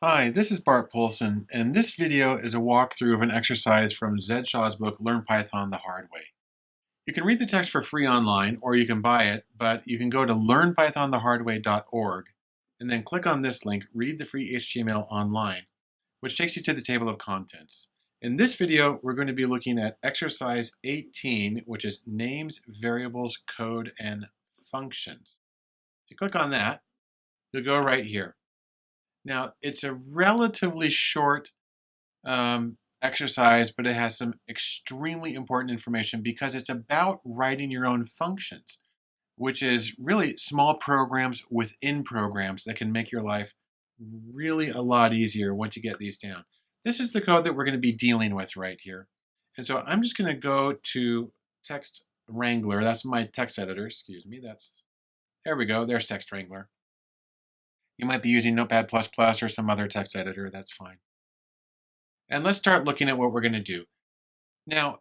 Hi, this is Bart Poulson, and this video is a walkthrough of an exercise from Zed Shaw's book, Learn Python the Hard Way. You can read the text for free online, or you can buy it, but you can go to learnpythonthehardway.org and then click on this link, Read the Free HTML Online, which takes you to the table of contents. In this video, we're going to be looking at exercise 18, which is names, variables, code, and functions. If you click on that, you'll go right here. Now, it's a relatively short um, exercise, but it has some extremely important information because it's about writing your own functions, which is really small programs within programs that can make your life really a lot easier once you get these down. This is the code that we're going to be dealing with right here. And so I'm just going to go to Text Wrangler. That's my text editor, excuse me. That's There we go. There's Text Wrangler. You might be using Notepad++ or some other text editor, that's fine. And let's start looking at what we're gonna do. Now,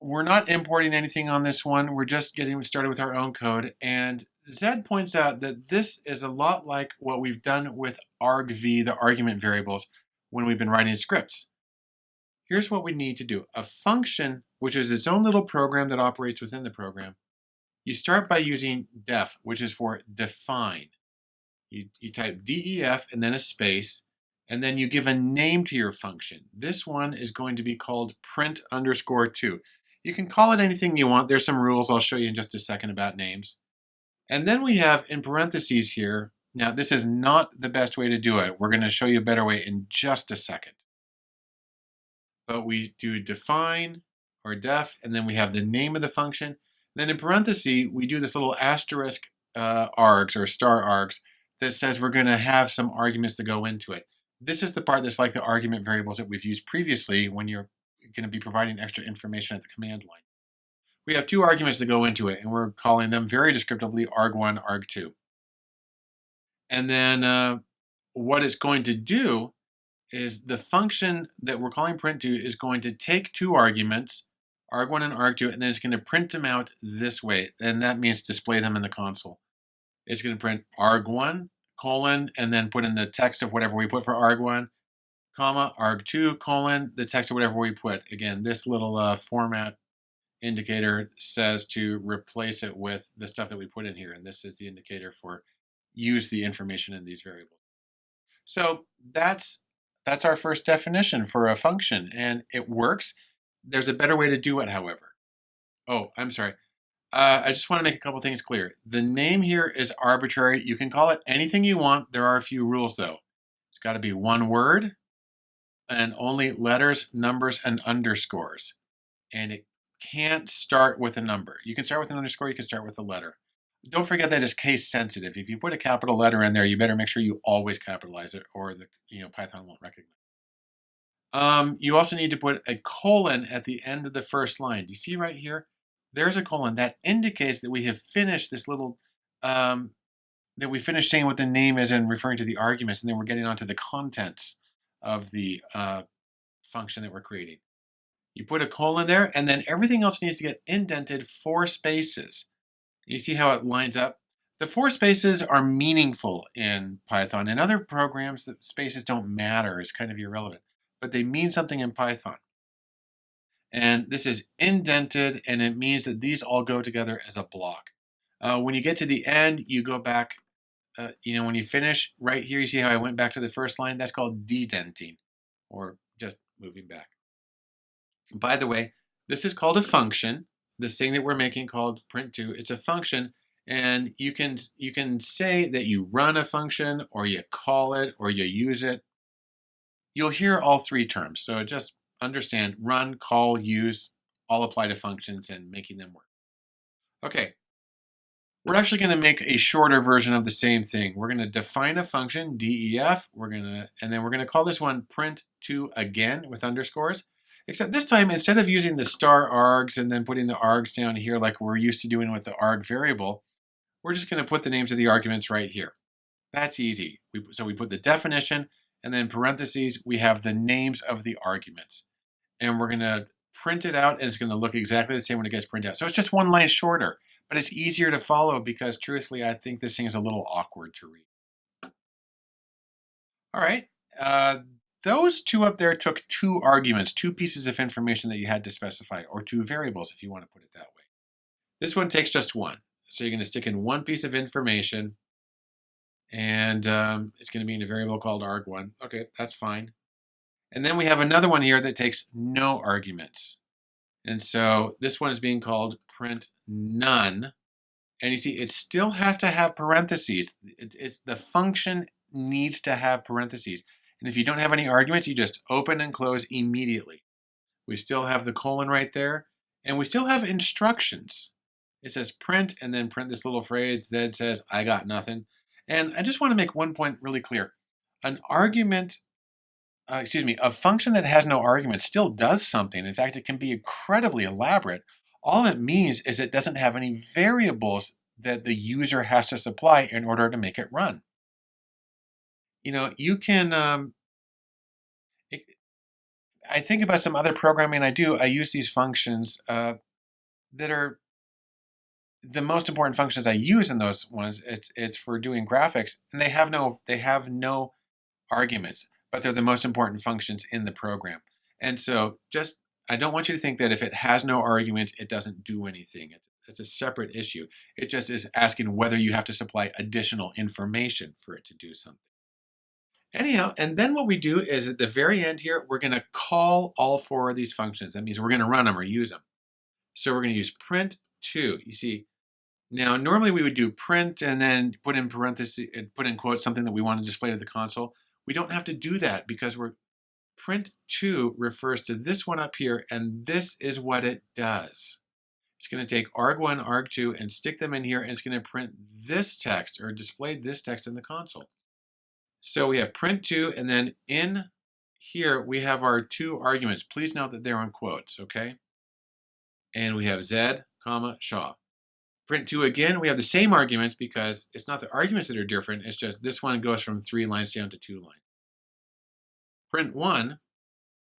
we're not importing anything on this one, we're just getting started with our own code, and Zed points out that this is a lot like what we've done with argv, the argument variables, when we've been writing scripts. Here's what we need to do. A function, which is its own little program that operates within the program, you start by using def, which is for define. You, you type def and then a space, and then you give a name to your function. This one is going to be called print underscore 2. You can call it anything you want. There's some rules I'll show you in just a second about names. And then we have in parentheses here, now this is not the best way to do it. We're going to show you a better way in just a second. But we do define or def, and then we have the name of the function. Then in parentheses, we do this little asterisk uh, args or star args that says we're going to have some arguments that go into it. This is the part that's like the argument variables that we've used previously when you're going to be providing extra information at the command line. We have two arguments that go into it, and we're calling them very descriptively arg1, arg2. And then uh, what it's going to do is the function that we're calling print2 is going to take two arguments, arg1 and arg2, and then it's going to print them out this way. And that means display them in the console. It's going to print arg1 colon, and then put in the text of whatever we put for arg1, comma, arg2 colon, the text of whatever we put. Again, this little uh, format indicator says to replace it with the stuff that we put in here. And this is the indicator for use the information in these variables. So that's that's our first definition for a function, and it works. There's a better way to do it, however. Oh, I'm sorry. Uh, I just want to make a couple things clear. The name here is arbitrary. You can call it anything you want. There are a few rules though. It's got to be one word and only letters, numbers, and underscores. And it can't start with a number. You can start with an underscore, you can start with a letter. Don't forget that it's case sensitive. If you put a capital letter in there, you better make sure you always capitalize it or the you know Python won't recognize. Um, you also need to put a colon at the end of the first line. Do you see right here? There's a colon that indicates that we have finished this little, um, that we finished saying what the name is and referring to the arguments, and then we're getting onto the contents of the uh, function that we're creating. You put a colon there, and then everything else needs to get indented four spaces. You see how it lines up? The four spaces are meaningful in Python. In other programs, the spaces don't matter. It's kind of irrelevant. But they mean something in Python. And this is indented, and it means that these all go together as a block. Uh, when you get to the end, you go back, uh, you know, when you finish right here, you see how I went back to the first line? That's called dedenting, or just moving back. By the way, this is called a function. This thing that we're making called print2, it's a function, and you can, you can say that you run a function, or you call it, or you use it. You'll hear all three terms, so it just understand, run, call, use, all apply to functions and making them work. Okay, we're actually going to make a shorter version of the same thing. We're going to define a function, def, we're going to, and then we're going to call this one print2 again with underscores. Except this time, instead of using the star args and then putting the args down here like we're used to doing with the arg variable, we're just going to put the names of the arguments right here. That's easy. We, so we put the definition, and then parentheses, we have the names of the arguments and we're going to print it out and it's going to look exactly the same when it gets printed out. So it's just one line shorter, but it's easier to follow because truthfully, I think this thing is a little awkward to read. All right, Uh, those two up there took two arguments, two pieces of information that you had to specify, or two variables if you want to put it that way. This one takes just one. So you're going to stick in one piece of information, and um, it's going to be in a variable called arg1. Okay, that's fine. And then we have another one here that takes no arguments. And so this one is being called print none. And you see, it still has to have parentheses. It, it's, the function needs to have parentheses. And if you don't have any arguments, you just open and close immediately. We still have the colon right there, and we still have instructions. It says print, and then print this little phrase, Z says, I got nothing. And I just want to make one point really clear. An argument, uh, excuse me, a function that has no argument still does something. In fact, it can be incredibly elaborate. All it means is it doesn't have any variables that the user has to supply in order to make it run you know, you can, um, it, I think about some other programming I do, I use these functions uh, that are the most important functions I use in those ones. It's, it's for doing graphics and they have no, they have no arguments, but they're the most important functions in the program. And so just, I don't want you to think that if it has no arguments, it doesn't do anything. It's, it's a separate issue. It just is asking whether you have to supply additional information for it to do something. Anyhow, and then what we do is at the very end here, we're going to call all four of these functions. That means we're going to run them or use them. So we're going to use print 2. You see, now normally we would do print and then put in parentheses, put in quotes something that we want to display to the console. We don't have to do that because we're print 2 refers to this one up here, and this is what it does. It's going to take arg1, arg2, and stick them in here, and it's going to print this text or display this text in the console. So we have print two, and then in here we have our two arguments. Please note that they're on quotes, okay? And we have Z, comma, Shaw. Print two again, we have the same arguments because it's not the arguments that are different, it's just this one goes from three lines down to two lines. Print one,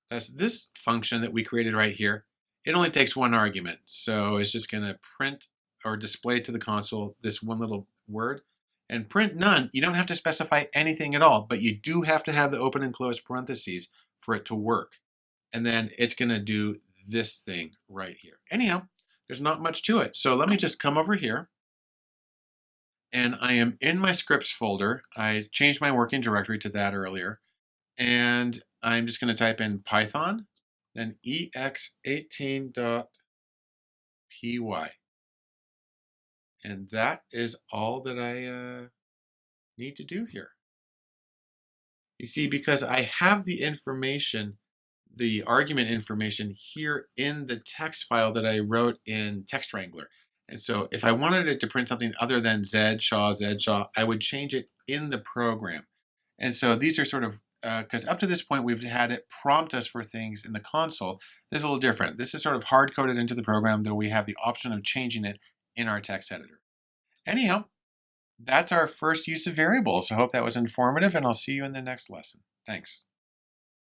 that's this function that we created right here. It only takes one argument. So it's just gonna print or display to the console this one little word. And print none, you don't have to specify anything at all, but you do have to have the open and close parentheses for it to work. And then it's gonna do this thing right here. Anyhow, there's not much to it. So let me just come over here and I am in my scripts folder. I changed my working directory to that earlier. And I'm just gonna type in Python, then ex18.py. And that is all that I uh, need to do here. You see, because I have the information, the argument information here in the text file that I wrote in Text Wrangler. And so if I wanted it to print something other than Z, Shaw, Z, Shaw, I would change it in the program. And so these are sort of, because uh, up to this point we've had it prompt us for things in the console. This is a little different. This is sort of hard-coded into the program, though we have the option of changing it in our text editor. Anyhow, that's our first use of variables. I hope that was informative, and I'll see you in the next lesson. Thanks.